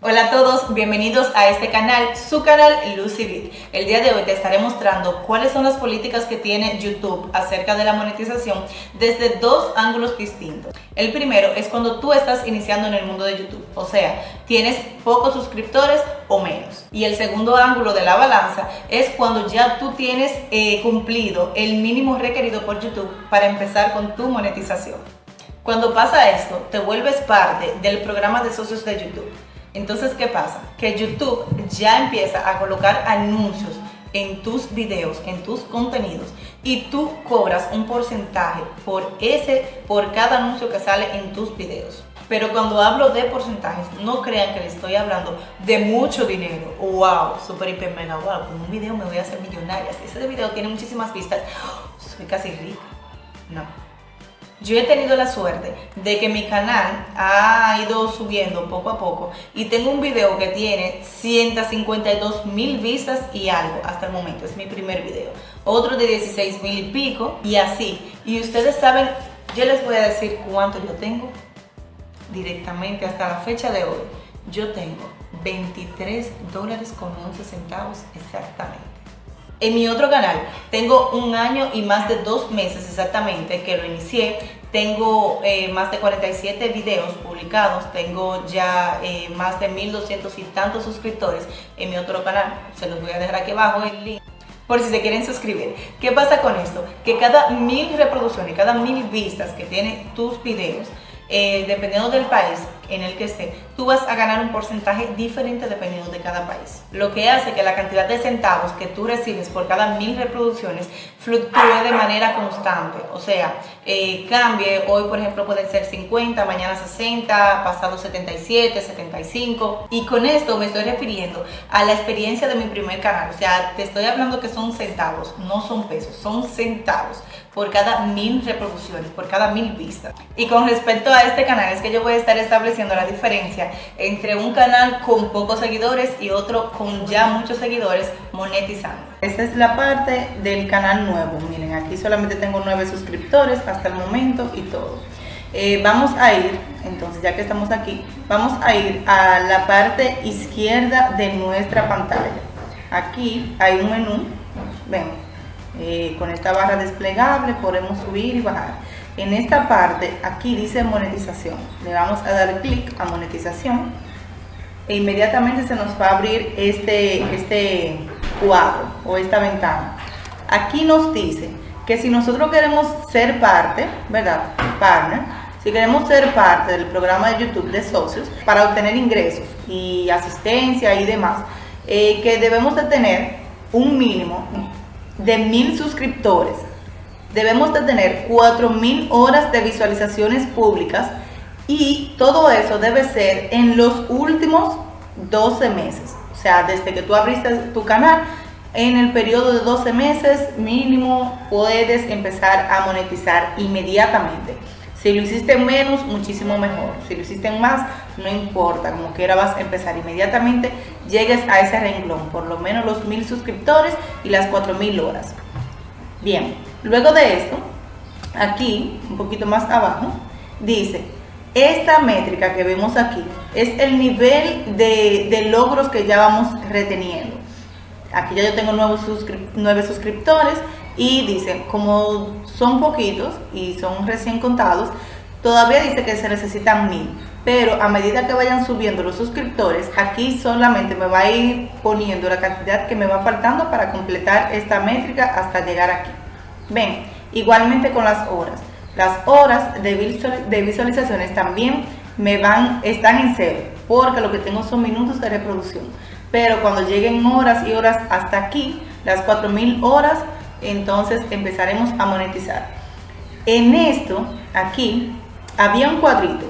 Hola a todos, bienvenidos a este canal, su canal LucyBit. El día de hoy te estaré mostrando cuáles son las políticas que tiene YouTube acerca de la monetización desde dos ángulos distintos. El primero es cuando tú estás iniciando en el mundo de YouTube, o sea, tienes pocos suscriptores o menos. Y el segundo ángulo de la balanza es cuando ya tú tienes eh, cumplido el mínimo requerido por YouTube para empezar con tu monetización. Cuando pasa esto, te vuelves parte del programa de socios de YouTube entonces, ¿qué pasa? Que YouTube ya empieza a colocar anuncios en tus videos, en tus contenidos y tú cobras un porcentaje por ese, por cada anuncio que sale en tus videos. Pero cuando hablo de porcentajes, no crean que les estoy hablando de mucho dinero. Wow, super hiper mega wow, con un video me voy a hacer millonaria. Si ese video tiene muchísimas vistas, soy casi rica. No, yo he tenido la suerte de que mi canal ha ido subiendo poco a poco y tengo un video que tiene 152 mil vistas y algo hasta el momento, es mi primer video. Otro de 16 mil y pico y así. Y ustedes saben, yo les voy a decir cuánto yo tengo directamente hasta la fecha de hoy. Yo tengo 23 dólares con 11 centavos exactamente. En mi otro canal tengo un año y más de dos meses exactamente que lo inicié. Tengo eh, más de 47 videos publicados, tengo ya eh, más de 1200 y tantos suscriptores en mi otro canal. Se los voy a dejar aquí abajo el link por si se quieren suscribir. ¿Qué pasa con esto? Que cada mil reproducciones, cada mil vistas que tienen tus videos, eh, dependiendo del país en el que esté, tú vas a ganar un porcentaje diferente dependiendo de cada país. Lo que hace que la cantidad de centavos que tú recibes por cada mil reproducciones fluctúe de manera constante. O sea, eh, cambie, hoy por ejemplo pueden ser 50, mañana 60, pasado 77, 75. Y con esto me estoy refiriendo a la experiencia de mi primer canal. O sea, te estoy hablando que son centavos, no son pesos, son centavos por cada mil reproducciones, por cada mil vistas. Y con respecto a este canal es que yo voy a estar estableciendo la diferencia entre un canal con pocos seguidores y otro con ya muchos seguidores monetizando. Esta es la parte del canal nuevo. Miren, aquí solamente tengo nueve suscriptores hasta el momento y todo. Eh, vamos a ir, entonces ya que estamos aquí, vamos a ir a la parte izquierda de nuestra pantalla. Aquí hay un menú, ven, eh, con esta barra desplegable podemos subir y bajar. En esta parte, aquí dice monetización. Le vamos a dar clic a monetización e inmediatamente se nos va a abrir este, este cuadro o esta ventana. Aquí nos dice que si nosotros queremos ser parte, ¿verdad? Partner, si queremos ser parte del programa de YouTube de socios para obtener ingresos y asistencia y demás, eh, que debemos de tener un mínimo de mil suscriptores, debemos de tener mil horas de visualizaciones públicas y todo eso debe ser en los últimos 12 meses. O sea, desde que tú abriste tu canal, en el periodo de 12 meses mínimo puedes empezar a monetizar inmediatamente. Si lo hiciste menos, muchísimo mejor. Si lo hiciste más, no importa, como quiera vas a empezar inmediatamente, llegues a ese renglón, por lo menos los mil suscriptores y las cuatro mil horas. Bien, luego de esto, aquí, un poquito más abajo, dice, esta métrica que vemos aquí es el nivel de, logros que ya vamos reteniendo. Aquí ya yo tengo nuevos nueve suscriptores y dice, como son poquitos y son recién contados, todavía dice que se necesitan mil. Pero a medida que vayan subiendo los suscriptores, aquí solamente me va a ir poniendo la cantidad que me va faltando para completar esta métrica hasta llegar aquí. Ven, igualmente con las horas. Las horas de visualizaciones también me van, están en cero, porque lo que tengo son minutos de reproducción. Pero cuando lleguen horas y horas hasta aquí, las 4000 horas, entonces empezaremos a monetizar. En esto, aquí, había un cuadrito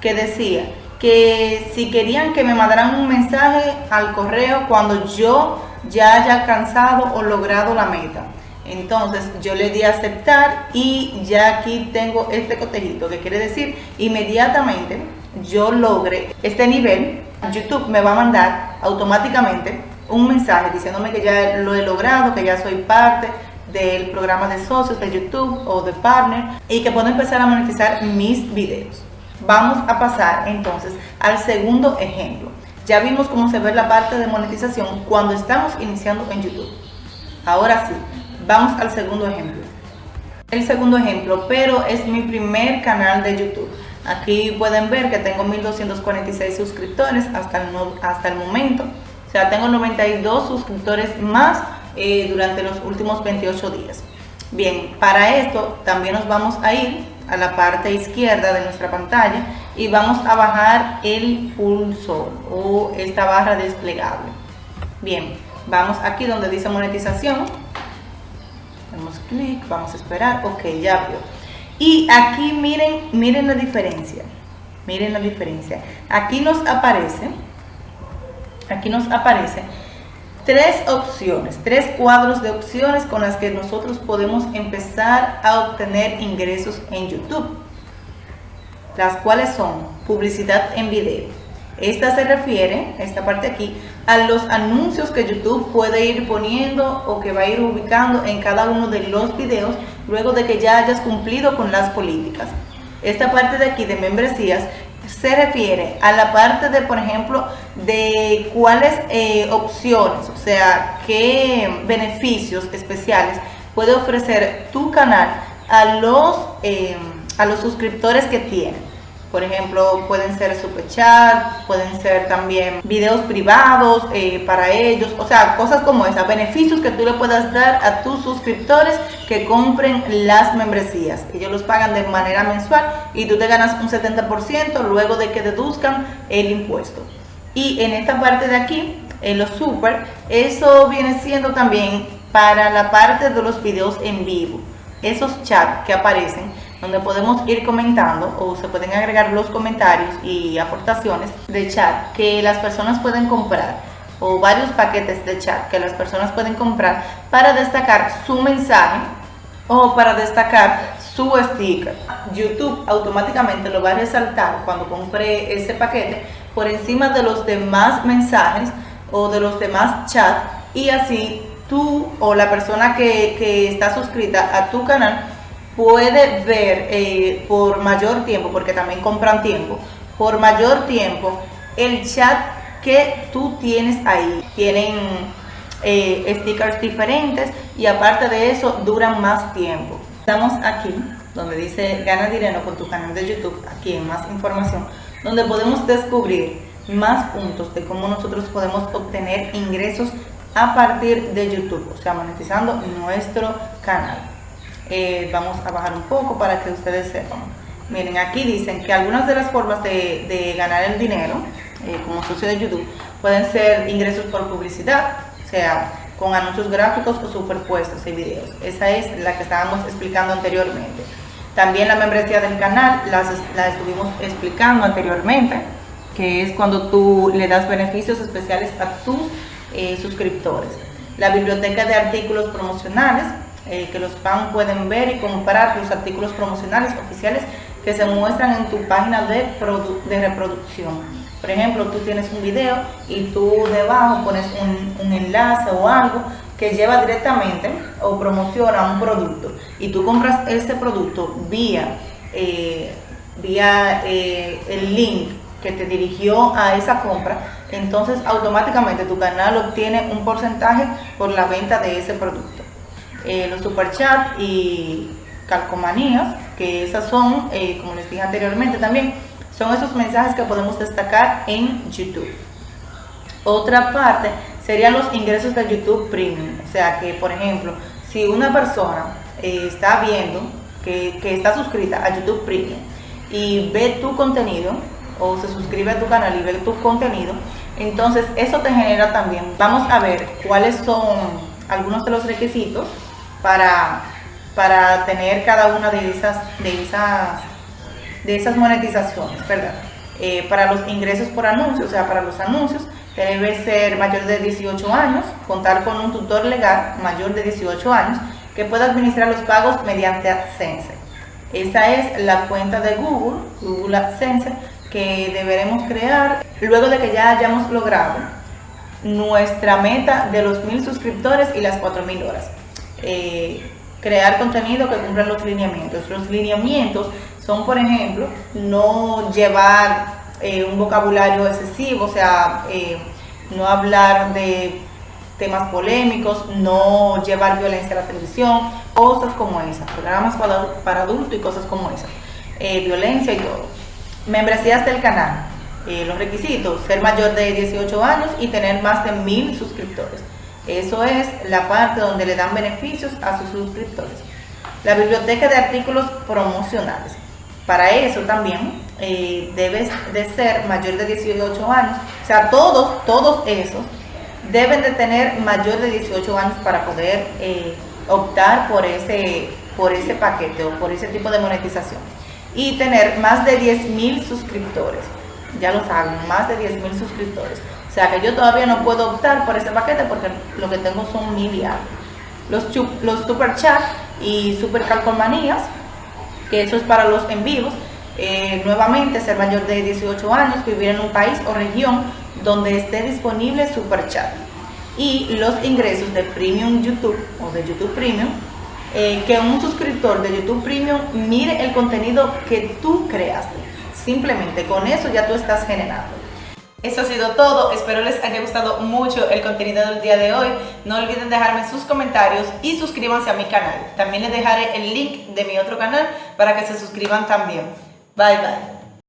que decía que si querían que me mandaran un mensaje al correo cuando yo ya haya alcanzado o logrado la meta. Entonces yo le di a aceptar y ya aquí tengo este cotejito que quiere decir inmediatamente yo logre este nivel, YouTube me va a mandar automáticamente un mensaje diciéndome que ya lo he logrado, que ya soy parte del programa de socios de YouTube o de Partner y que puedo empezar a monetizar mis videos. Vamos a pasar entonces al segundo ejemplo. ya vimos cómo se ve la parte de monetización cuando estamos iniciando en YouTube. Ahora sí, vamos al segundo ejemplo. El segundo ejemplo, pero es mi primer canal de YouTube. Aquí pueden ver que tengo 1246 suscriptores hasta el, hasta el momento. O sea, tengo 92 suscriptores más eh, durante los últimos 28 días. Bien, para esto también nos vamos a ir a la parte izquierda de nuestra pantalla y vamos a bajar el pulso o esta barra desplegable. Bien, vamos aquí donde dice monetización, clic, vamos a esperar, ok, ya vio. Y aquí miren, miren la diferencia, miren la diferencia. Aquí nos aparece, aquí nos aparece tres opciones, tres cuadros de opciones con las que nosotros podemos empezar a obtener ingresos en YouTube. Las cuales son publicidad en video. Esta se refiere, esta parte aquí, a los anuncios que YouTube puede ir poniendo o que va a ir ubicando en cada uno de los videos luego de que ya hayas cumplido con las políticas. Esta parte de aquí de membresías se refiere a la parte de, por ejemplo, de cuáles eh, opciones, o sea, qué beneficios especiales puede ofrecer tu canal a los, eh, a los suscriptores que tiene. Por ejemplo, pueden ser super chat, pueden ser también videos privados eh, para ellos, o sea, cosas como esas, beneficios que tú le puedas dar a tus suscriptores que compren las membresías. Ellos los pagan de manera mensual y tú te ganas un 70% luego de que deduzcan el impuesto. Y en esta parte de aquí, en los super, eso viene siendo también para la parte de los videos en vivo. Esos chats que aparecen donde podemos ir comentando o se pueden agregar los comentarios y aportaciones de chat que las personas pueden comprar o varios paquetes de chat que las personas pueden comprar para destacar su mensaje o para destacar su sticker. YouTube automáticamente lo va a resaltar cuando compre ese paquete por encima de los demás mensajes o de los demás chats y así tú o la persona que, que está suscrita a tu canal puede ver eh, por mayor tiempo, porque también compran tiempo, por mayor tiempo el chat que tú tienes ahí. Tienen eh, stickers diferentes y aparte de eso duran más tiempo. Estamos aquí donde dice gana dinero con tu canal de YouTube, aquí en más información, donde podemos descubrir más puntos de cómo nosotros podemos obtener ingresos a partir de YouTube, o sea, monetizando nuestro canal. Eh, vamos a bajar un poco para que ustedes sepan. Miren, aquí dicen que algunas de las formas de, ganar el dinero, eh, como socio de YouTube, pueden ser ingresos por publicidad, o sea, con anuncios gráficos o superpuestos en videos. Esa es la que estábamos explicando anteriormente. También la membresía del canal, las, la estuvimos explicando anteriormente, que es cuando tú le das beneficios especiales a tus eh, suscriptores. La biblioteca de artículos promocionales, eh, que los fans pueden ver y comprar los artículos promocionales oficiales que se muestran en tu página de, de reproducción. Por ejemplo, tú tienes un video y tú debajo pones un, enlace o algo que lleva directamente o promociona un producto y tú compras ese producto vía, eh, vía eh, el link que te dirigió a esa compra, entonces automáticamente tu canal obtiene un porcentaje por la venta de ese producto eh, los superchats y calcomanías, que esas son, eh, como les dije anteriormente también, son esos mensajes que podemos destacar en YouTube. Otra parte serían los ingresos de YouTube Premium, o sea que, por ejemplo, si una persona eh, está viendo que, que está suscrita a YouTube Premium y ve tu contenido, o se suscribe a tu canal y ve tu contenido, entonces eso te genera también, vamos a ver cuáles son algunos de los requisitos para, para tener cada una de esas, de esas, de esas monetizaciones, ¿verdad? Eh, para los ingresos por anuncios, o sea, para los anuncios, debe ser mayor de 18 años, contar con un tutor legal mayor de 18 años que pueda administrar los pagos mediante AdSense. Esa es la cuenta de Google, Google AdSense, que deberemos crear luego de que ya hayamos logrado nuestra meta de los mil suscriptores y las 4.000 horas. Eh, crear contenido que cumpla los lineamientos. Los lineamientos son, por ejemplo, no llevar eh, un vocabulario excesivo, o sea, eh, no hablar de temas polémicos, no llevar violencia a la televisión, cosas como esas, programas para, adultos y cosas como esas, eh, violencia y todo. Membresías del canal, los requisitos, ser mayor de 18 años y tener más de mil suscriptores. Eso es la parte donde le dan beneficios a sus suscriptores. La biblioteca de artículos promocionales. Para eso también eh, debes de ser mayor de 18 años. O sea, todos, todos esos deben de tener mayor de 18 años para poder eh, optar por ese, por ese paquete o por ese tipo de monetización. Y tener más de 10 mil suscriptores. Ya lo saben, más de 10 mil suscriptores. O sea que yo todavía no puedo optar por ese paquete porque lo que tengo son mil Los, los super chat y super calcomanías que eso es para los en vivos. Eh, nuevamente, ser mayor de 18 años, vivir en un país o región donde esté disponible Super Chat. Y los ingresos de Premium YouTube o de YouTube Premium, eh, que un suscriptor de YouTube Premium mire el contenido que tú creaste. Simplemente con eso ya tú estás generando. Eso ha sido todo, espero les haya gustado mucho el contenido del día de hoy. No olviden dejarme sus comentarios y suscríbanse a mi canal. También les dejaré el link de mi otro canal para que se suscriban también. Bye bye.